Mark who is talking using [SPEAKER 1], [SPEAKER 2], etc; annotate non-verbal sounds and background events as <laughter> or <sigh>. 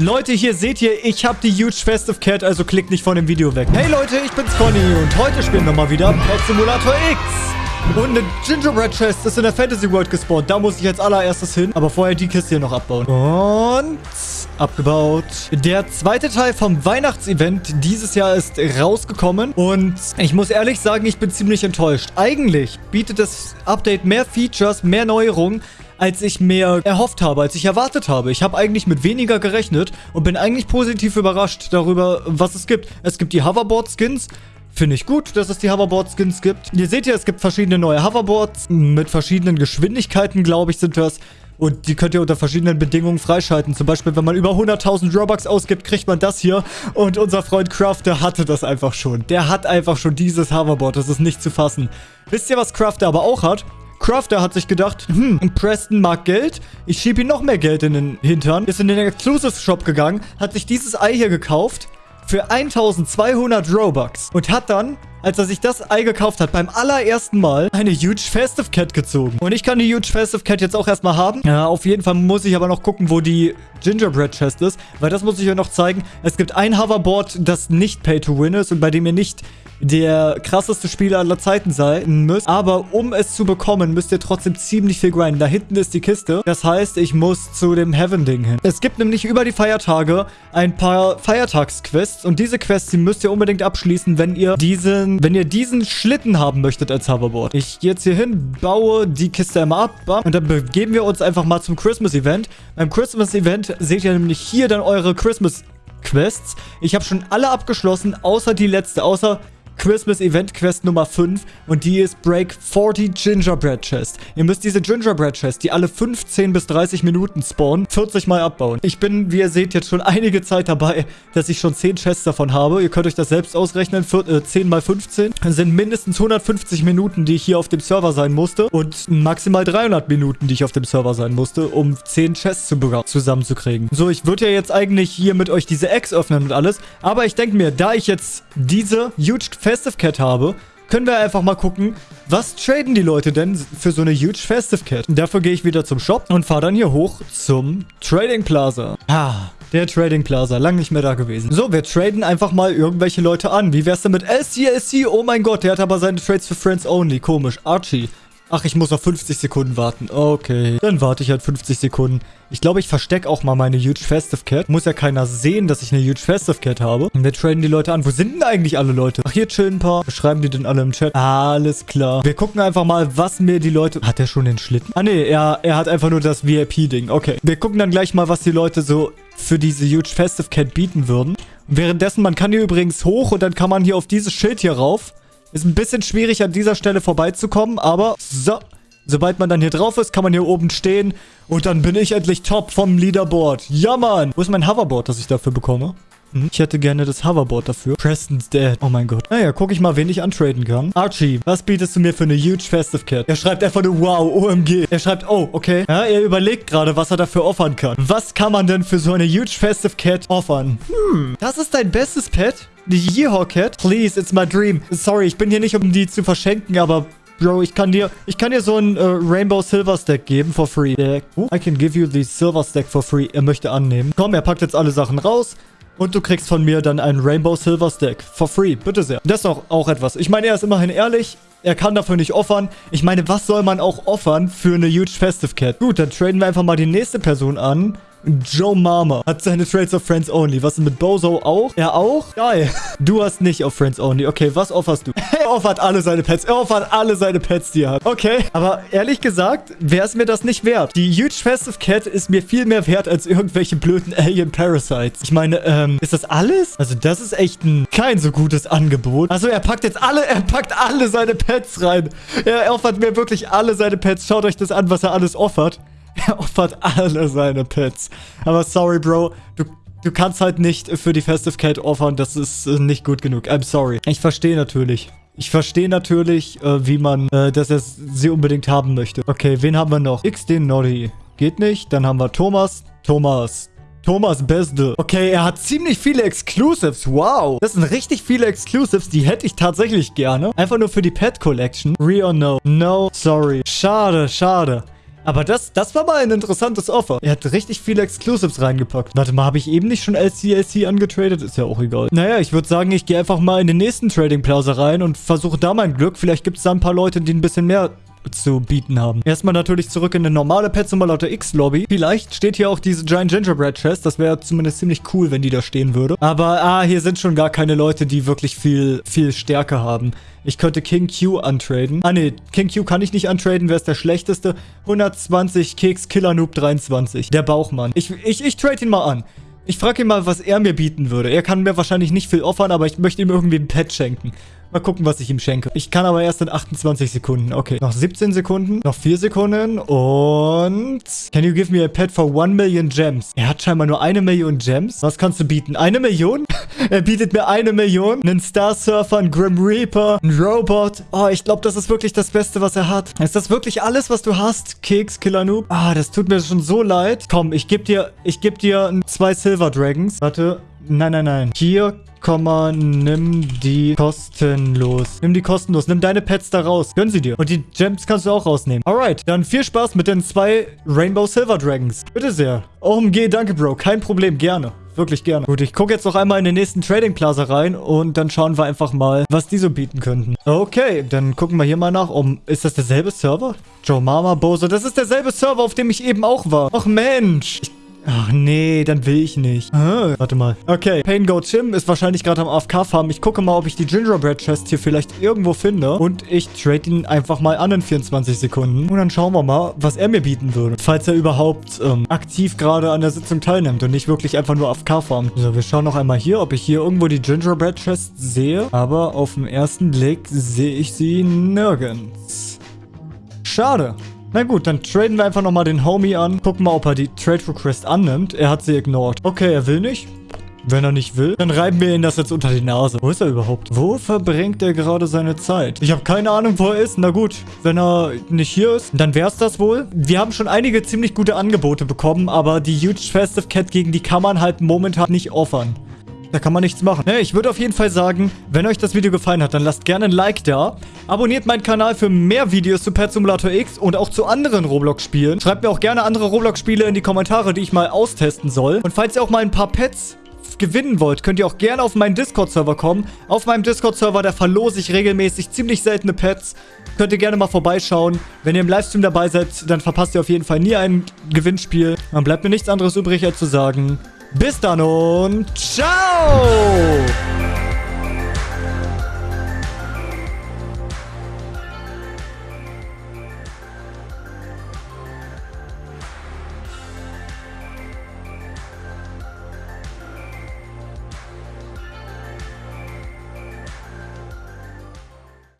[SPEAKER 1] Leute, hier seht ihr, ich habe die Huge Festive Cat, also klickt nicht von dem Video weg. Hey Leute, ich bin's Conny und heute spielen wir mal wieder Pet Simulator X. Und eine Gingerbread Chest ist in der Fantasy World gespawnt. Da muss ich jetzt allererstes hin. Aber vorher die Kiste hier noch abbauen. Und abgebaut. Der zweite Teil vom Weihnachtsevent dieses Jahr ist rausgekommen. Und ich muss ehrlich sagen, ich bin ziemlich enttäuscht. Eigentlich bietet das Update mehr Features, mehr Neuerungen als ich mir erhofft habe, als ich erwartet habe. Ich habe eigentlich mit weniger gerechnet und bin eigentlich positiv überrascht darüber, was es gibt. Es gibt die Hoverboard-Skins. Finde ich gut, dass es die Hoverboard-Skins gibt. Ihr seht ja, es gibt verschiedene neue Hoverboards mit verschiedenen Geschwindigkeiten, glaube ich, sind das. Und die könnt ihr unter verschiedenen Bedingungen freischalten. Zum Beispiel, wenn man über 100.000 Robux ausgibt, kriegt man das hier. Und unser Freund Crafter hatte das einfach schon. Der hat einfach schon dieses Hoverboard. Das ist nicht zu fassen. Wisst ihr, was Crafter aber auch hat? Crafter hat sich gedacht, hm, Preston mag Geld. Ich schiebe ihm noch mehr Geld in den Hintern. Ist in den Exclusive Shop gegangen, hat sich dieses Ei hier gekauft für 1200 Robux und hat dann als er sich das Ei gekauft hat, beim allerersten Mal eine Huge Festive Cat gezogen. Und ich kann die Huge Festive Cat jetzt auch erstmal haben. Ja, auf jeden Fall muss ich aber noch gucken, wo die Gingerbread Chest ist, weil das muss ich euch noch zeigen. Es gibt ein Hoverboard, das nicht Pay to Win ist und bei dem ihr nicht der krasseste Spieler aller Zeiten sein müsst. Aber um es zu bekommen, müsst ihr trotzdem ziemlich viel grinden. Da hinten ist die Kiste. Das heißt, ich muss zu dem Heaven-Ding hin. Es gibt nämlich über die Feiertage ein paar Feiertagsquests. Und diese Quests, die müsst ihr unbedingt abschließen, wenn ihr diesen, wenn ihr diesen Schlitten haben möchtet als Hoverboard. Ich gehe jetzt hier hin, baue die Kiste einmal ab. Und dann begeben wir uns einfach mal zum Christmas-Event. Beim Christmas-Event seht ihr nämlich hier dann eure Christmas Quests. Ich habe schon alle abgeschlossen, außer die letzte, außer Christmas Event Quest Nummer 5 und die ist Break 40 Gingerbread Chest. Ihr müsst diese Gingerbread Chest, die alle 15 bis 30 Minuten spawnen, 40 mal abbauen. Ich bin, wie ihr seht, jetzt schon einige Zeit dabei, dass ich schon 10 Chests davon habe. Ihr könnt euch das selbst ausrechnen. 10 mal 15 das sind mindestens 150 Minuten, die ich hier auf dem Server sein musste und maximal 300 Minuten, die ich auf dem Server sein musste, um 10 Chests zu zusammenzukriegen. So, ich würde ja jetzt eigentlich hier mit euch diese Eggs öffnen und alles, aber ich denke mir, da ich jetzt diese Huge Festive Cat habe, können wir einfach mal gucken, was traden die Leute denn für so eine huge Festive Cat? dafür gehe ich wieder zum Shop und fahre dann hier hoch zum Trading Plaza. Ah, der Trading Plaza. Lang nicht mehr da gewesen. So, wir traden einfach mal irgendwelche Leute an. Wie wär's denn mit LCSC? Oh mein Gott, der hat aber seine Trades für Friends Only. Komisch. Archie. Ach, ich muss auf 50 Sekunden warten. Okay. Dann warte ich halt 50 Sekunden. Ich glaube, ich verstecke auch mal meine Huge Festive Cat. Muss ja keiner sehen, dass ich eine Huge Festive Cat habe. Und wir traden die Leute an. Wo sind denn eigentlich alle Leute? Ach, hier chillen ein paar. Schreiben die denn alle im Chat? Alles klar. Wir gucken einfach mal, was mir die Leute... Hat er schon den Schlitten? Ah, nee. Er, er hat einfach nur das VIP-Ding. Okay. Wir gucken dann gleich mal, was die Leute so für diese Huge Festive Cat bieten würden. währenddessen, man kann hier übrigens hoch und dann kann man hier auf dieses Schild hier rauf. Ist ein bisschen schwierig, an dieser Stelle vorbeizukommen, aber so. Sobald man dann hier drauf ist, kann man hier oben stehen und dann bin ich endlich top vom Leaderboard. Ja, Mann. Wo ist mein Hoverboard, das ich dafür bekomme? Hm, ich hätte gerne das Hoverboard dafür. Preston's dead. Oh mein Gott. Naja, gucke ich mal, wen ich antraden kann. Archie, was bietest du mir für eine huge Festive Cat? Er schreibt einfach nur wow, OMG. Er schreibt, oh, okay. Ja, er überlegt gerade, was er dafür offern kann. Was kann man denn für so eine huge Festive Cat offern? Hm, das ist dein bestes Pet? Die Yeehaw Cat? Please, it's my dream. Sorry, ich bin hier nicht, um die zu verschenken, aber Bro, ich kann dir, ich kann dir so ein äh, Rainbow Silver Stack geben for free. Uh, I can give you the Silver Stack for free. Er möchte annehmen. Komm, er packt jetzt alle Sachen raus. Und du kriegst von mir dann einen Rainbow Silver Stack. For free. Bitte sehr. Das ist auch, auch etwas. Ich meine, er ist immerhin ehrlich. Er kann dafür nicht offern. Ich meine, was soll man auch offern für eine Huge Festive Cat? Gut, dann traden wir einfach mal die nächste Person an. Joe Mama hat seine Trades auf Friends Only. Was ist mit Bozo auch? Er auch? Geil. Du hast nicht auf Friends Only. Okay, was offerst du? Er offert alle seine Pets. Er offert alle seine Pets, die er hat. Okay. Aber ehrlich gesagt, wäre es mir das nicht wert. Die Huge Festive Cat ist mir viel mehr wert als irgendwelche blöden Alien Parasites. Ich meine, ähm, ist das alles? Also das ist echt ein kein so gutes Angebot. Also er packt jetzt alle, er packt alle seine Pets rein. Er offert mir wirklich alle seine Pets. Schaut euch das an, was er alles offert. <laughs> Er opfert alle seine Pets. Aber sorry, Bro. Du, du kannst halt nicht für die Festive Cat offern. Das ist äh, nicht gut genug. I'm sorry. Ich verstehe natürlich. Ich verstehe natürlich, äh, wie man, äh, dass er sie unbedingt haben möchte. Okay, wen haben wir noch? XD Noddy. Geht nicht. Dann haben wir Thomas. Thomas. Thomas Beste. Okay, er hat ziemlich viele Exclusives. Wow. Das sind richtig viele Exclusives. Die hätte ich tatsächlich gerne. Einfach nur für die Pet Collection. Re or no? No. Sorry. Schade, schade. Aber das, das war mal ein interessantes Offer. Er hat richtig viele Exclusives reingepackt. Warte mal, habe ich eben nicht schon LCLC angetradet? Ist ja auch egal. Naja, ich würde sagen, ich gehe einfach mal in den nächsten Trading Plaza rein und versuche da mein Glück. Vielleicht gibt es da ein paar Leute, die ein bisschen mehr zu bieten haben. Erstmal natürlich zurück in eine normale Pet Simulator X Lobby. Vielleicht steht hier auch diese Giant Gingerbread Chest. Das wäre zumindest ziemlich cool, wenn die da stehen würde. Aber, ah, hier sind schon gar keine Leute, die wirklich viel, viel Stärke haben. Ich könnte King Q untraden. Ah, nee, King Q kann ich nicht untraden. Wer ist der schlechteste? 120 Keks Killer Noob 23. Der Bauchmann. Ich, ich, ich trade ihn mal an. Ich frage ihn mal, was er mir bieten würde. Er kann mir wahrscheinlich nicht viel offern, aber ich möchte ihm irgendwie ein Pet schenken. Mal gucken, was ich ihm schenke. Ich kann aber erst in 28 Sekunden. Okay, noch 17 Sekunden, noch 4 Sekunden und... Can you give me a pet for 1 million gems? Er hat scheinbar nur eine Million Gems. Was kannst du bieten? Eine Million? <laughs> er bietet mir eine Million. Einen Star Surfer, einen Grim Reaper, einen Robot. Oh, ich glaube, das ist wirklich das Beste, was er hat. Ist das wirklich alles, was du hast? Keks, Killer Noob? Ah, das tut mir schon so leid. Komm, ich gebe dir, ich gebe dir zwei Silver Dragons. Warte. Nein, nein, nein. Hier Komma, nimm die kostenlos. Nimm die kostenlos. Nimm deine Pets da raus. Gönn sie dir. Und die Gems kannst du auch rausnehmen. Alright, dann viel Spaß mit den zwei Rainbow Silver Dragons. Bitte sehr. OMG, danke, Bro. Kein Problem, gerne. Wirklich gerne. Gut, ich gucke jetzt noch einmal in den nächsten Trading Plaza rein und dann schauen wir einfach mal, was die so bieten könnten. Okay, dann gucken wir hier mal nach. Um, ist das derselbe Server? Joe Mama Bozo, das ist derselbe Server, auf dem ich eben auch war. Ach Mensch. Ich Ach nee, dann will ich nicht. Ah, warte mal. Okay, Pain Go Tim ist wahrscheinlich gerade am AFK-Farm. Ich gucke mal, ob ich die Gingerbread Chest hier vielleicht irgendwo finde. Und ich trade ihn einfach mal an in 24 Sekunden. Und dann schauen wir mal, was er mir bieten würde. Falls er überhaupt ähm, aktiv gerade an der Sitzung teilnimmt und nicht wirklich einfach nur AFK farmt. So, wir schauen noch einmal hier, ob ich hier irgendwo die Gingerbread Chest sehe. Aber auf den ersten Blick sehe ich sie nirgends. Schade. Na gut, dann traden wir einfach nochmal den Homie an. Gucken mal, ob er die Trade Request annimmt. Er hat sie ignored. Okay, er will nicht. Wenn er nicht will, dann reiben wir ihn das jetzt unter die Nase. Wo ist er überhaupt? Wo verbringt er gerade seine Zeit? Ich habe keine Ahnung, wo er ist. Na gut, wenn er nicht hier ist, dann wäre es das wohl. Wir haben schon einige ziemlich gute Angebote bekommen, aber die Huge Festive Cat gegen die kann man halt momentan nicht offern. Da kann man nichts machen. Ne, ich würde auf jeden Fall sagen, wenn euch das Video gefallen hat, dann lasst gerne ein Like da. Abonniert meinen Kanal für mehr Videos zu Pet Simulator X und auch zu anderen Roblox-Spielen. Schreibt mir auch gerne andere Roblox-Spiele in die Kommentare, die ich mal austesten soll. Und falls ihr auch mal ein paar Pets gewinnen wollt, könnt ihr auch gerne auf meinen Discord-Server kommen. Auf meinem Discord-Server, da verlose ich regelmäßig ziemlich seltene Pets. Könnt ihr gerne mal vorbeischauen. Wenn ihr im Livestream dabei seid, dann verpasst ihr auf jeden Fall nie ein Gewinnspiel. Dann bleibt mir nichts anderes übrig, als zu sagen... Bis dann und ciao!